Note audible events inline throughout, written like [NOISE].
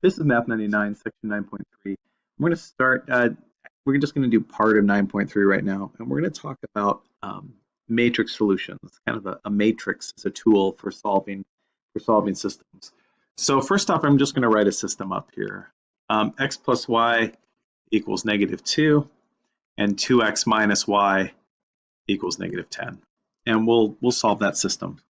This is Math 99, section 9.3. We're going to start, uh, we're just going to do part of 9.3 right now, and we're going to talk about um, matrix solutions, kind of a, a matrix as a tool for solving, for solving systems. So first off, I'm just going to write a system up here. Um, x plus y equals negative 2, and 2x minus y equals negative 10. And we'll, we'll solve that system.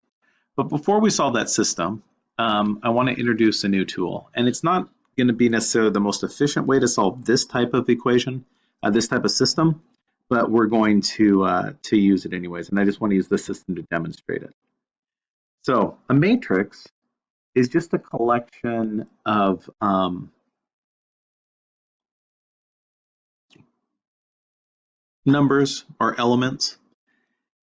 But before we solve that system, um, I want to introduce a new tool. And it's not going to be necessarily the most efficient way to solve this type of equation, uh, this type of system, but we're going to, uh, to use it anyways. And I just want to use the system to demonstrate it. So a matrix is just a collection of um, numbers or elements.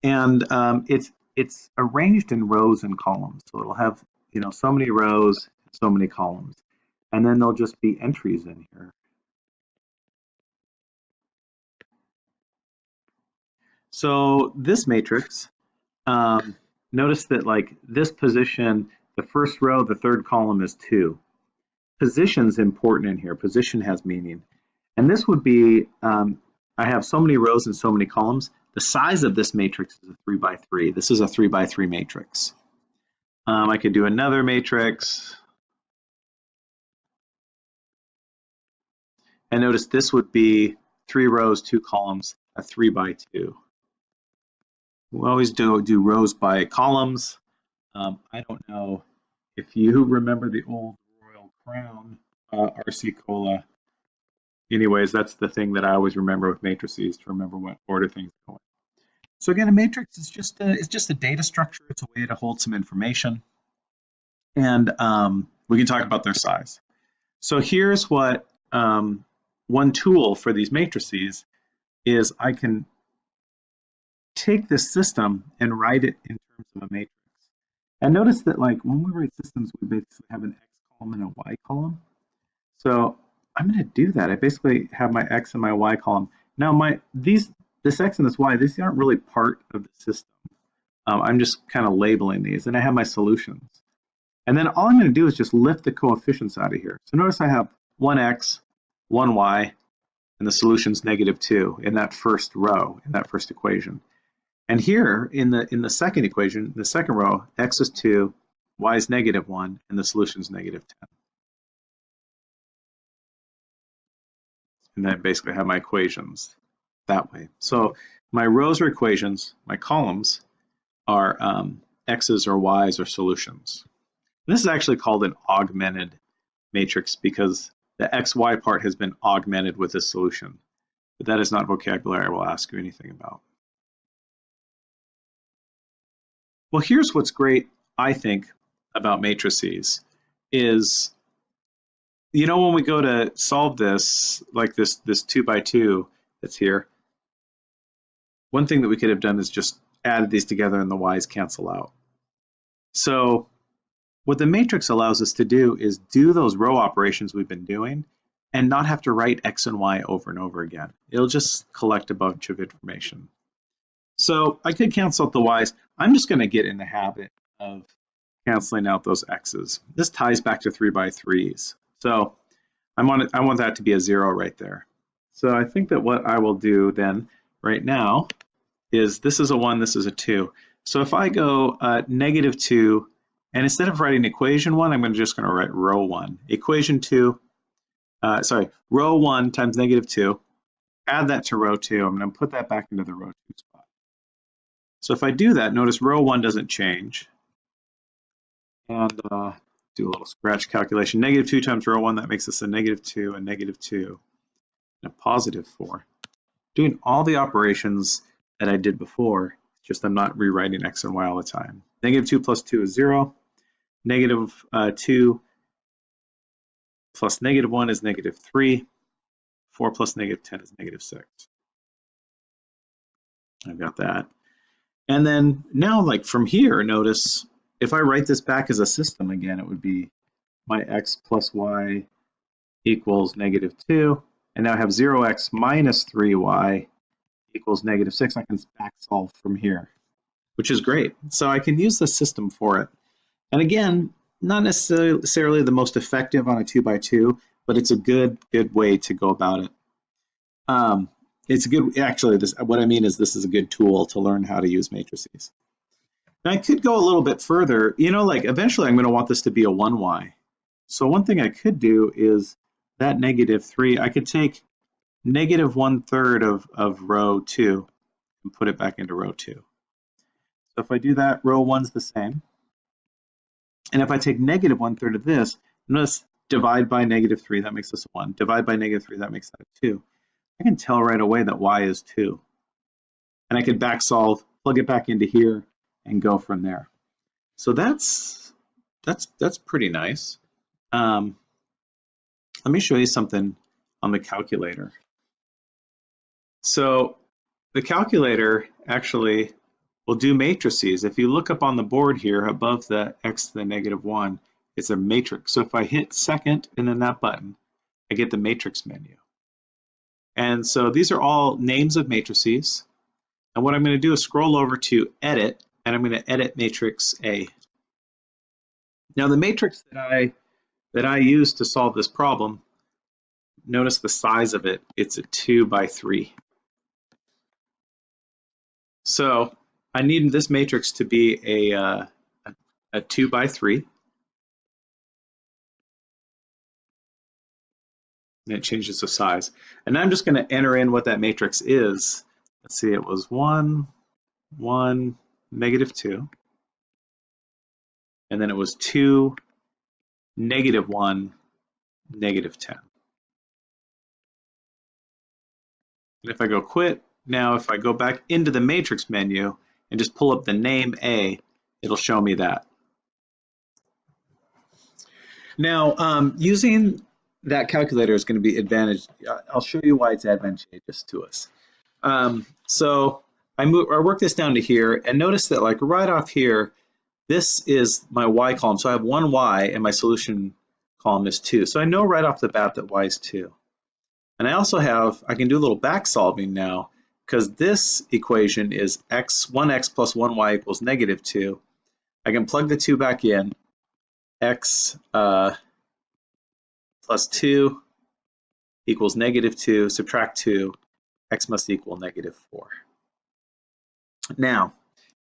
And um, it's it's arranged in rows and columns. So it'll have you know, so many rows, so many columns. And then there'll just be entries in here. So this matrix, um, notice that like this position, the first row, the third column is two. Position's important in here. Position has meaning. And this would be, um, I have so many rows and so many columns. The size of this matrix is a three by three. This is a three by three matrix. Um, I could do another matrix. And notice this would be three rows, two columns, a three by two. We always do, do rows by columns. Um, I don't know if you [LAUGHS] remember the old Royal Crown uh, RC Cola. Anyways, that's the thing that I always remember with matrices to remember what order things go in. So again, a matrix is just a, it's just a data structure. It's a way to hold some information. And um, we can talk about their size. So here's what um, one tool for these matrices is I can take this system and write it in terms of a matrix. And notice that like when we write systems, we basically have an X column and a Y column. So I'm going to do that. I basically have my X and my Y column. Now my these this X and this Y, these aren't really part of the system. Um, I'm just kind of labeling these, and I have my solutions. And then all I'm going to do is just lift the coefficients out of here. So notice I have 1x, 1y, and the solution's negative 2 in that first row, in that first equation. And here in the in the second equation, the second row, x is 2, y is negative 1, and the solution is negative 10. And then I basically have my equations that way. So my rows are equations, my columns are um, x's or y's or solutions. This is actually called an augmented matrix because the xy part has been augmented with a solution. But that is not vocabulary I will ask you anything about. Well, here's what's great, I think, about matrices is, you know, when we go to solve this, like this, this two by two that's here, one thing that we could have done is just added these together and the y's cancel out. So what the matrix allows us to do is do those row operations we've been doing and not have to write X and Y over and over again. It'll just collect a bunch of information. So I could cancel out the Y's. I'm just gonna get in the habit of canceling out those X's. This ties back to three by threes. So I want, I want that to be a zero right there. So I think that what I will do then right now is this is a one, this is a two. So if I go uh, negative two, and instead of writing equation one, I'm going to just going to write row one. Equation two, uh, sorry, row one times negative two, add that to row two. I'm going to put that back into the row two spot. So if I do that, notice row one doesn't change. And uh, do a little scratch calculation. Negative two times row one, that makes us a negative two, a negative two, and a positive four. Doing all the operations that I did before, just I'm not rewriting x and y all the time. Negative 2 plus 2 is 0. Negative, uh, 2 plus negative 1 is negative 3. 4 plus negative 10 is negative 6. I've got that. And then now, like from here, notice if I write this back as a system again, it would be my x plus y equals negative 2. And now I have 0x minus 3y equals negative 6. I can back solve from here, which is great. So I can use the system for it. And again, not necessarily the most effective on a two by two, but it's a good good way to go about it. Um, it's a good actually this what I mean is this is a good tool to learn how to use matrices. Now I could go a little bit further. You know, like eventually I'm going to want this to be a 1y. So one thing I could do is that negative 3, I could take negative one third of, of row 2 and put it back into row 2. So if I do that, row 1's the same. And if I take negative one third of this, notice divide by negative 3, that makes this 1. Divide by negative 3, that makes that a 2. I can tell right away that y is 2. And I can back solve, plug it back into here, and go from there. So that's that's that's pretty nice. Um, let me show you something on the calculator. So the calculator actually will do matrices. If you look up on the board here above the x to the negative 1, it's a matrix. So if I hit second and then that button, I get the matrix menu. And so these are all names of matrices. And what I'm going to do is scroll over to edit, and I'm going to edit matrix A. Now the matrix that I that I use to solve this problem, notice the size of it. It's a two by three. So I need this matrix to be a, uh, a two by three. And it changes the size. And I'm just going to enter in what that matrix is. Let's see, it was one, one, negative two. And then it was two, negative 1, negative 10. And if I go quit, now if I go back into the matrix menu and just pull up the name A, it'll show me that. Now, um, using that calculator is going to be advantage. I'll show you why it's advantageous to us. Um, so I, move, I work this down to here, and notice that like right off here, this is my y column. So I have one y and my solution column is two. So I know right off the bat that y is two. And I also have, I can do a little back solving now because this equation is x, 1x plus 1y equals negative 2. I can plug the 2 back in. x uh, plus 2 equals negative 2, subtract 2, x must equal negative 4. Now,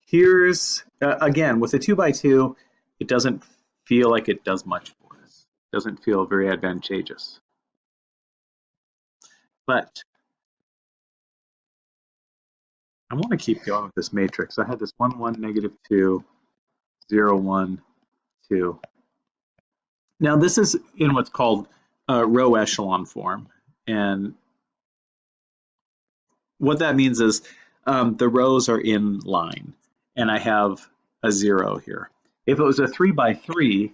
here's, uh, again, with a 2 by 2 it doesn't feel like it does much for us. It doesn't feel very advantageous. But I want to keep going with this matrix. I had this 1, 1, negative 2, 0, 1, 2. Now this is in what's called a row echelon form. And what that means is um, the rows are in line and I have a zero here. If it was a three by three,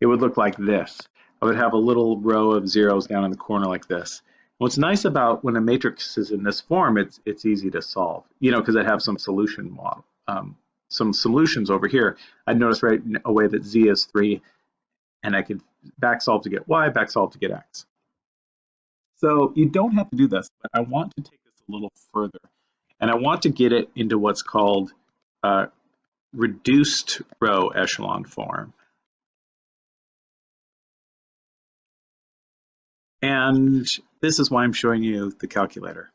it would look like this. I would have a little row of zeros down in the corner like this. What's nice about when a matrix is in this form, it's it's easy to solve, you know, because I have some solution model, um, some solutions over here. I'd notice right away that z is three, and I could back solve to get y, back solve to get x. So you don't have to do this, but I want to take this a little further. And I want to get it into what's called uh, reduced row echelon form. And this is why I'm showing you the calculator.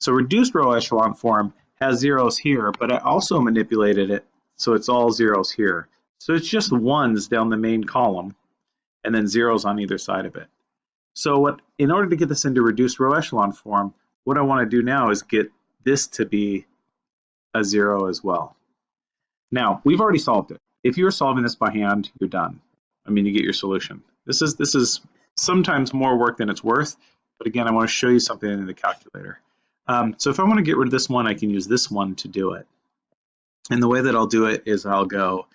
So reduced row echelon form has zeros here, but I also manipulated it so it's all zeros here. So it's just ones down the main column and then zeros on either side of it. So what, in order to get this into reduced row echelon form, what I want to do now is get this to be a zero as well. Now, we've already solved it. If you're solving this by hand, you're done. I mean, you get your solution. This is, this is sometimes more work than it's worth, but again, I want to show you something in the calculator. Um, so if I want to get rid of this one, I can use this one to do it. And the way that I'll do it is I'll go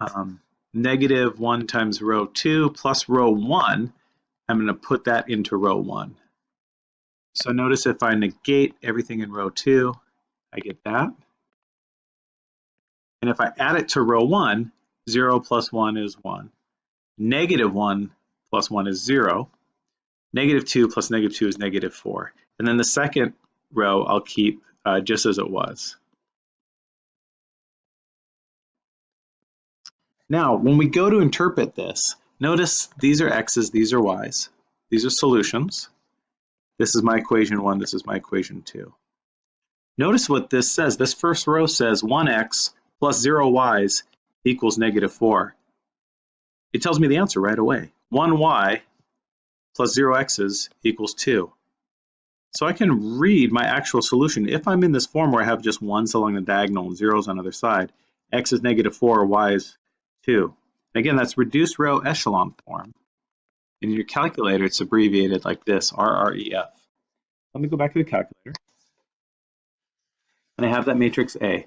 um, negative 1 times row 2 plus row 1. I'm going to put that into row 1. So notice if I negate everything in row two, I get that. And if I add it to row one, zero plus one is one. Negative one plus one is zero. Negative two plus negative two is negative four. And then the second row I'll keep uh, just as it was. Now, when we go to interpret this, notice these are x's, these are y's. These are solutions. This is my equation one, this is my equation two. Notice what this says. This first row says 1x plus 0 y's equals negative 4. It tells me the answer right away. 1y plus 0 x's equals 2. So I can read my actual solution. If I'm in this form where I have just 1's along the diagonal and 0's on the other side, x is negative 4, y is 2. Again, that's reduced row echelon form. In your calculator, it's abbreviated like this, RREF. Let me go back to the calculator. And I have that matrix A.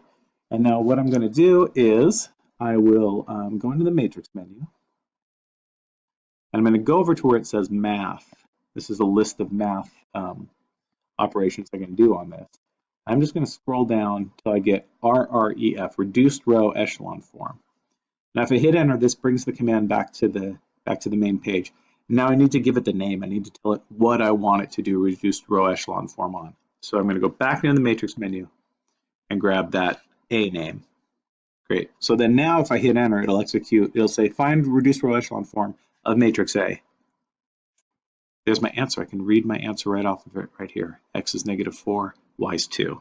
And now what I'm going to do is I will um, go into the matrix menu. And I'm going to go over to where it says math. This is a list of math um, operations I can do on this. I'm just going to scroll down until I get RREF, reduced row echelon form. Now if I hit enter, this brings the command back to the back to the main page. Now I need to give it the name. I need to tell it what I want it to do reduced row echelon form on. So I'm going to go back into the matrix menu and grab that A name. Great. So then now if I hit enter, it'll execute, it'll say find reduced row echelon form of matrix A. There's my answer. I can read my answer right off of it right here. X is negative 4, Y is 2.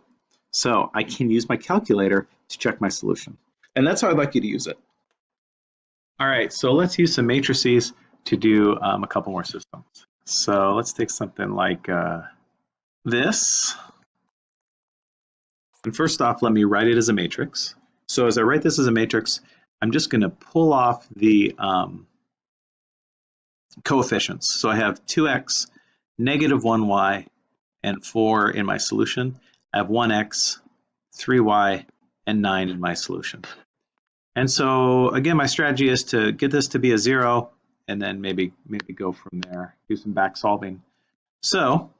So I can use my calculator to check my solution. And that's how I'd like you to use it. All right, so let's use some matrices to do um, a couple more systems. So let's take something like uh, this. And first off, let me write it as a matrix. So as I write this as a matrix, I'm just going to pull off the um, coefficients. So I have 2x, negative 1y, and 4 in my solution. I have 1x, 3y, and 9 in my solution. And so again, my strategy is to get this to be a 0 and then maybe maybe go from there, do some back solving. So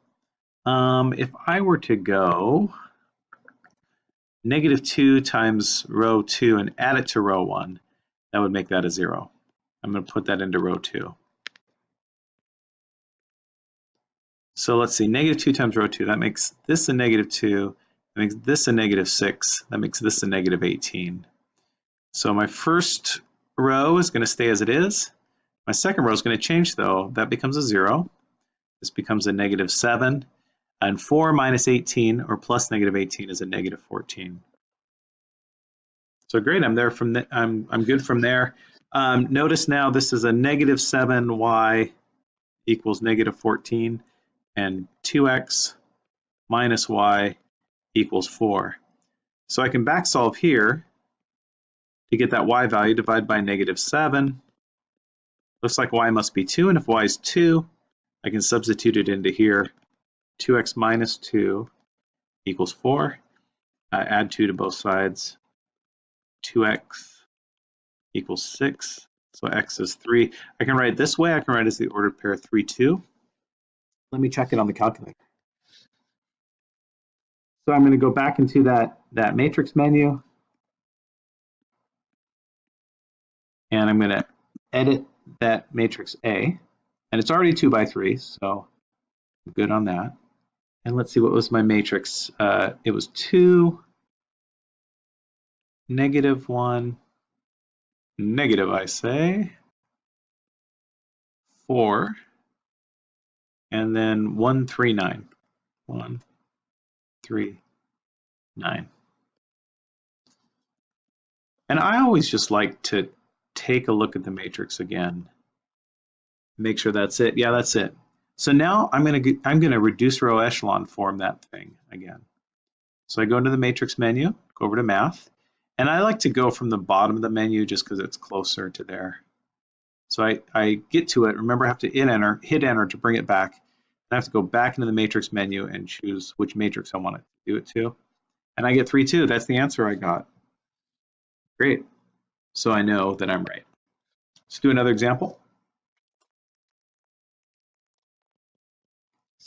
um, if I were to go negative 2 times row 2 and add it to row 1, that would make that a 0. I'm going to put that into row 2. So let's see, negative 2 times row 2, that makes this a negative 2, that makes this a negative 6, that makes this a negative 18. So my first row is going to stay as it is. My second row is going to change though. That becomes a 0. This becomes a negative 7. And 4 minus 18 or plus negative 18 is a negative 14. So great, I'm there from the, I'm I'm good from there. Um, notice now this is a negative 7y equals negative 14 and 2x minus y equals 4. So I can back solve here to get that y value divide by negative 7. Looks like y must be 2 and if y is 2 I can substitute it into here 2x minus 2 equals 4. Uh, add 2 to both sides. 2x equals 6. So x is 3. I can write it this way. I can write it as the ordered pair 3, 2. Let me check it on the calculator. So I'm going to go back into that, that matrix menu. And I'm going to edit that matrix A. And it's already 2 by 3, so I'm good on that. And let's see, what was my matrix? Uh, it was 2, negative 1, negative, I say, 4, and then 1, 3, 9. 1, 3, 9. And I always just like to take a look at the matrix again. Make sure that's it. Yeah, that's it. So now I'm going to I'm going to reduce row echelon form that thing again. So I go into the matrix menu, go over to math, and I like to go from the bottom of the menu just because it's closer to there. So I, I get to it. Remember, I have to enter, hit enter to bring it back. I have to go back into the matrix menu and choose which matrix I want to do it to. And I get 3, 2. That's the answer I got. Great. So I know that I'm right. Let's do another example.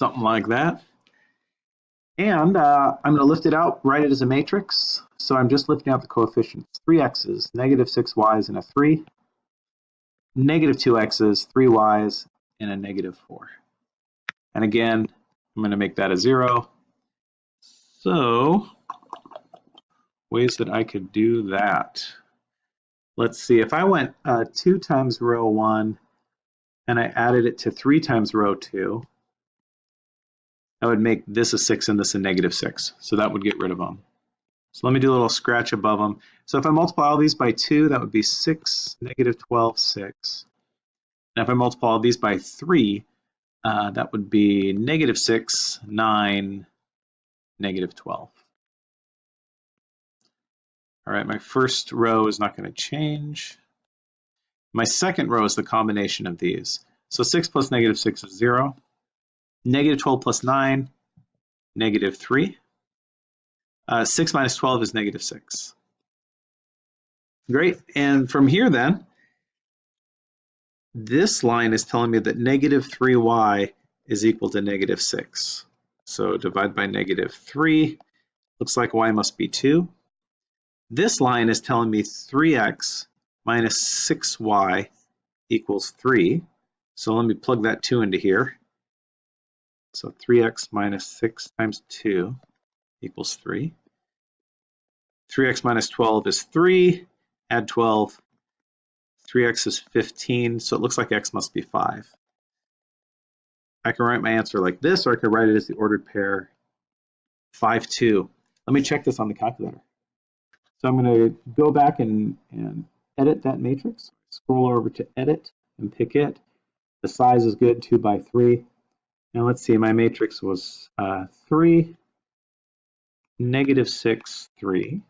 something like that. And uh, I'm going to lift it out, write it as a matrix. So I'm just lifting out the coefficients. 3x's, negative 6y's, and a 3. Negative 2x's, 3y's, and a negative 4. And again, I'm going to make that a 0. So ways that I could do that. Let's see, if I went uh, 2 times row 1 and I added it to 3 times row 2, I would make this a 6 and this a negative 6. So that would get rid of them. So let me do a little scratch above them. So if I multiply all these by 2, that would be 6, negative 12, 6. And if I multiply all these by 3, uh, that would be negative 6, 9, negative 12. All right, my first row is not going to change. My second row is the combination of these. So 6 plus negative 6 is 0. Negative 12 plus 9, negative 3. Uh, 6 minus 12 is negative 6. Great. And from here then, this line is telling me that negative 3y is equal to negative 6. So divide by negative 3. Looks like y must be 2. This line is telling me 3x minus 6y equals 3. So let me plug that 2 into here. So 3x minus 6 times 2 equals 3. 3x minus 12 is 3. Add 12. 3x is 15, so it looks like x must be 5. I can write my answer like this, or I could write it as the ordered pair 5, 2. Let me check this on the calculator. So I'm going to go back and, and edit that matrix. Scroll over to edit and pick it. The size is good, 2 by 3. And let's see, my matrix was uh, 3, negative 6, 3.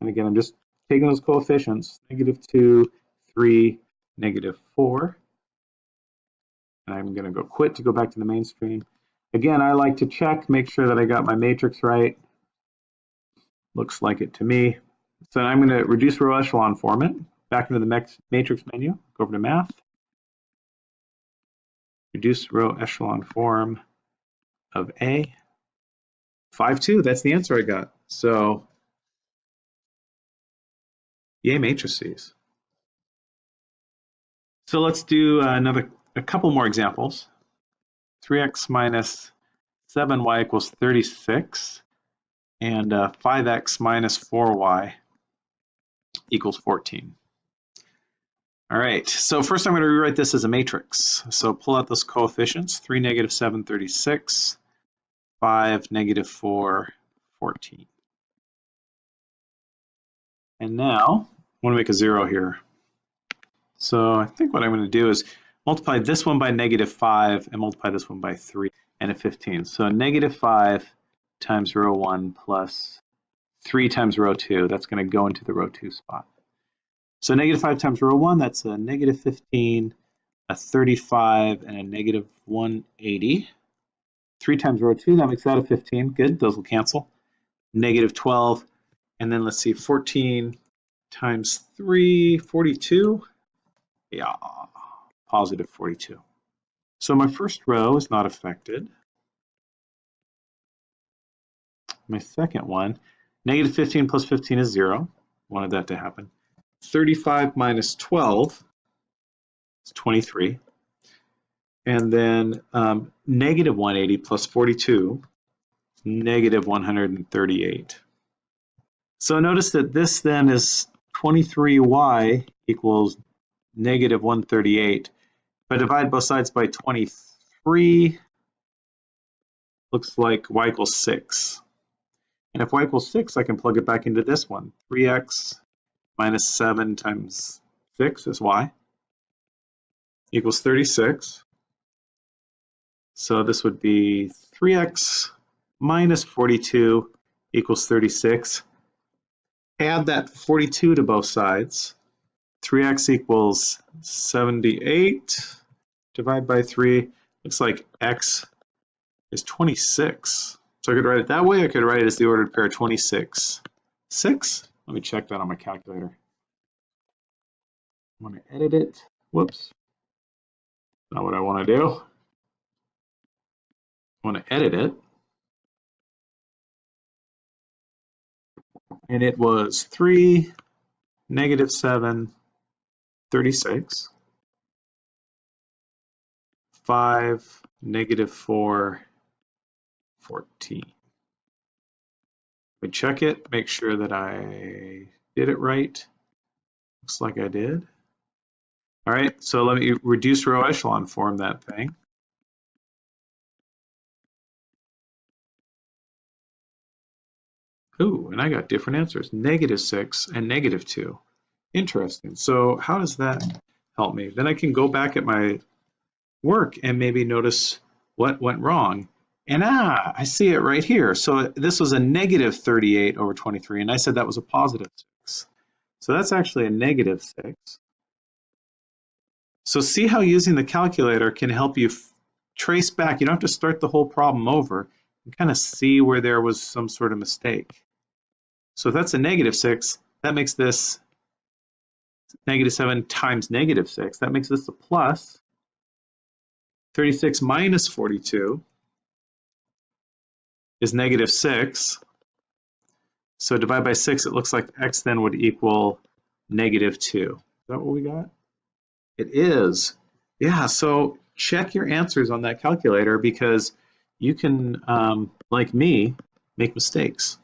And again, I'm just taking those coefficients, negative 2, 3, negative 4. And I'm going to go quit to go back to the mainstream. Again, I like to check, make sure that I got my matrix right. Looks like it to me. So I'm going to reduce row echelon format. Back into the matrix menu, go over to math. Reduce row echelon form of A. 5, 2, that's the answer I got. So, yay matrices. So let's do another, a couple more examples. 3x minus 7y equals 36 and uh, 5x minus 4y equals 14. All right, so first I'm going to rewrite this as a matrix. So pull out those coefficients, 3, negative 7, 36, 5, negative 4, 14. And now, I want to make a 0 here. So I think what I'm going to do is multiply this one by negative 5 and multiply this one by 3 and a 15. So negative 5 times row 1 plus 3 times row 2. That's going to go into the row 2 spot. So negative 5 times row 1, that's a negative 15, a 35, and a negative 180. 3 times row 2, that makes that a 15. Good, those will cancel. Negative 12, and then let's see, 14 times 3, 42. Yeah, positive 42. So my first row is not affected. My second one, negative 15 plus 15 is 0. Wanted that to happen. 35 minus 12 is 23. And then um, negative 180 plus 42 negative 138. So notice that this then is 23y equals negative 138. If I divide both sides by 23, looks like y equals 6. And if y equals 6, I can plug it back into this one. 3x minus 7 times 6 is y equals 36. So this would be 3x minus 42 equals 36. Add that 42 to both sides. 3x equals 78. Divide by 3. Looks like x is 26. I could write it that way. I could write it as the ordered pair 26. 6. Let me check that on my calculator. I want to edit it. Whoops. Not what I want to do. I want to edit it. And it was 3, negative 7, 36. 5, negative 4, 14. We check it, make sure that I did it right. Looks like I did. All right, so let me reduce row echelon form that thing. Ooh, and I got different answers, negative six and negative two. Interesting. So how does that help me? Then I can go back at my work and maybe notice what went wrong. And ah, I see it right here. So this was a negative 38 over 23, and I said that was a positive 6. So that's actually a negative 6. So see how using the calculator can help you trace back. You don't have to start the whole problem over. and kind of see where there was some sort of mistake. So if that's a negative 6, that makes this negative 7 times negative 6. That makes this a plus. 36 minus 42 is negative 6. So divide by 6, it looks like x then would equal negative 2. Is that what we got? It is. Yeah, so check your answers on that calculator because you can, um, like me, make mistakes.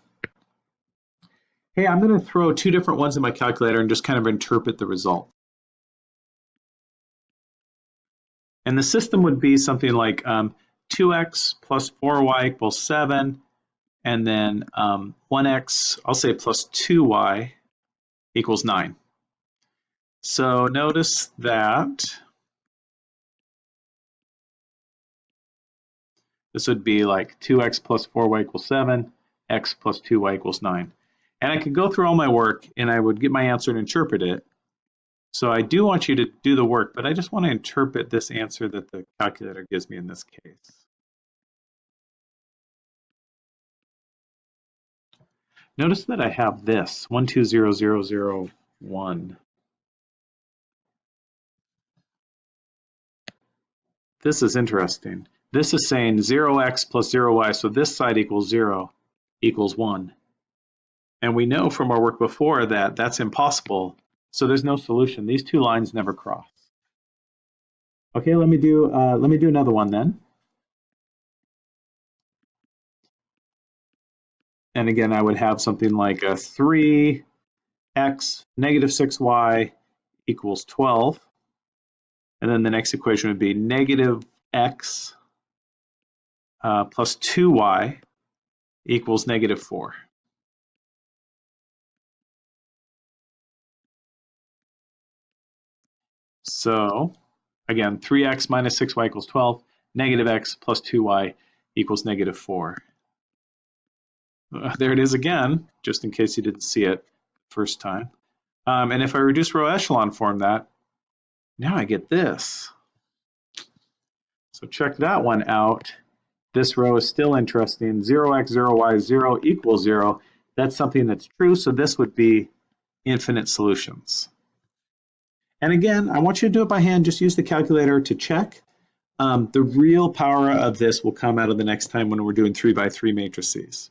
Hey, I'm going to throw two different ones in my calculator and just kind of interpret the result. And the system would be something like um, 2x plus 4y equals 7, and then um, 1x, I'll say plus 2y equals 9. So notice that this would be like 2x plus 4y equals 7, x plus 2y equals 9. And I could go through all my work and I would get my answer and interpret it. So I do want you to do the work, but I just want to interpret this answer that the calculator gives me in this case. Notice that I have this, 120001. This is interesting. This is saying 0x plus 0y, so this side equals 0 equals 1. And we know from our work before that that's impossible, so there's no solution. These two lines never cross. Okay, let me do uh, let me do another one then. And again, I would have something like a 3x negative 6y equals 12. And then the next equation would be negative x uh, plus 2y equals negative 4. So again, 3x minus 6y equals 12, negative x plus 2y equals negative 4. Uh, there it is again, just in case you didn't see it first time. Um, and if I reduce row echelon form that, now I get this. So check that one out. This row is still interesting. 0x, 0y, 0 equals 0. That's something that's true, so this would be infinite solutions. And again, I want you to do it by hand. Just use the calculator to check. Um, the real power of this will come out of the next time when we're doing three by three matrices.